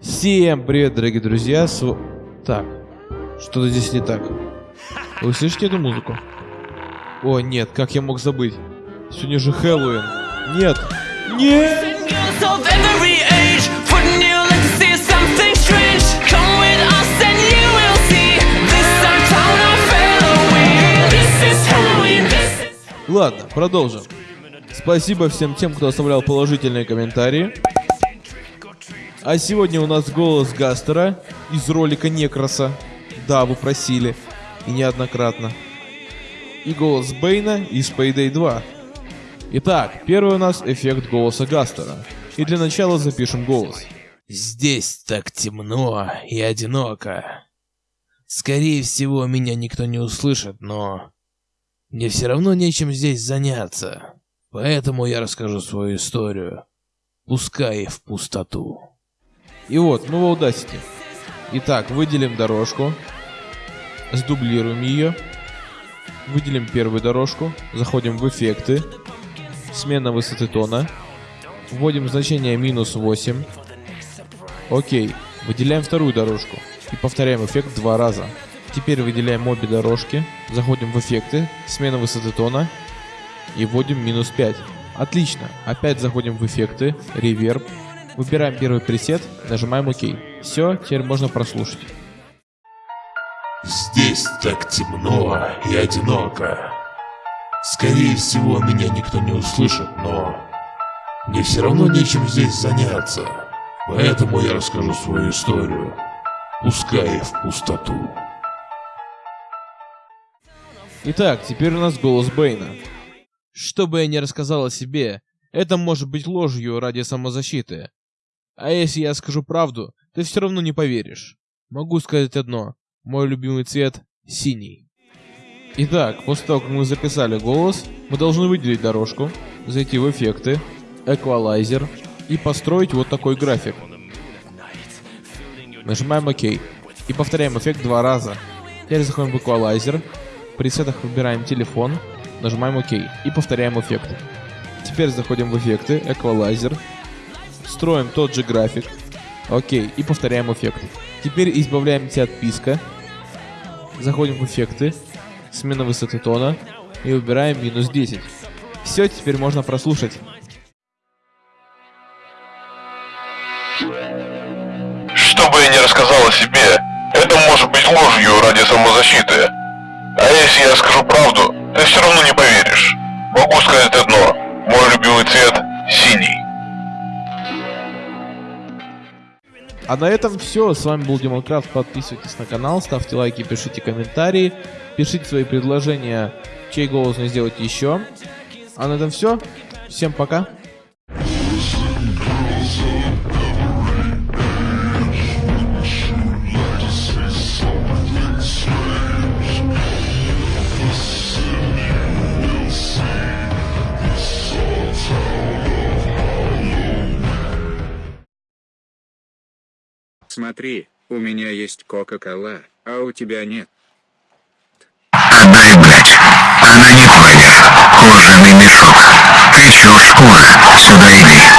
Всем привет, дорогие друзья! С... Так, что-то здесь не так. Вы слышите эту музыку? О, нет, как я мог забыть? Сегодня же Хэллоуин. Нет! Нет! Ладно, продолжим. Спасибо всем тем, кто оставлял положительные комментарии. А сегодня у нас голос Гастера из ролика Некроса. Да, вы просили. И неоднократно. И голос Бейна из Payday 2. Итак, первый у нас эффект голоса Гастера. И для начала запишем голос. Здесь так темно и одиноко. Скорее всего, меня никто не услышит, но... Мне все равно нечем здесь заняться. Поэтому я расскажу свою историю. Пускай в пустоту. И вот, мы в Audacity. Итак, выделим дорожку. Сдублируем ее. Выделим первую дорожку. Заходим в эффекты. Смена высоты тона. Вводим значение минус 8. Окей. Выделяем вторую дорожку. И повторяем эффект два раза. Теперь выделяем обе дорожки. Заходим в эффекты. Смена высоты тона. И вводим минус 5. Отлично. Опять заходим в эффекты. Реверб. Выбираем первый пресет. Нажимаем ОК. Все, теперь можно прослушать. Здесь так темно и одиноко. Скорее всего, меня никто не услышит, но... Мне все равно нечем здесь заняться. Поэтому я расскажу свою историю. Пускай в пустоту. Итак, теперь у нас голос Бэйна. Что бы я ни рассказал о себе, это может быть ложью ради самозащиты. А если я скажу правду, ты все равно не поверишь. Могу сказать одно. Мой любимый цвет — синий. Итак, после того, как мы записали голос, мы должны выделить дорожку, зайти в эффекты, эквалайзер и построить вот такой график. Нажимаем ОК и повторяем эффект два раза. Теперь заходим в эквалайзер, в пресетах выбираем телефон, нажимаем ОК и повторяем эффект. Теперь заходим в эффекты, эквалайзер, строим тот же график, окей, и повторяем эффект. Теперь избавляемся от писка, заходим в эффекты, смена высоты тона и выбираем минус 10. Все, теперь можно прослушать. Что бы я ни рассказал о себе, это может быть ложью ради самозащиты. А если я скажу правду, ты все равно не поверишь. Могу сказать одно. Мой любимый цвет — А на этом все. С вами был Демонкрафт. Подписывайтесь на канал, ставьте лайки, пишите комментарии, пишите свои предложения, чей голос мне сделать еще. А на этом все. Всем пока. Смотри, у меня есть Кока-Кола, а у тебя нет. Отдай, блядь. Она не твоя. Кожаный мешок. Ты чё, шкура? Сюда иди.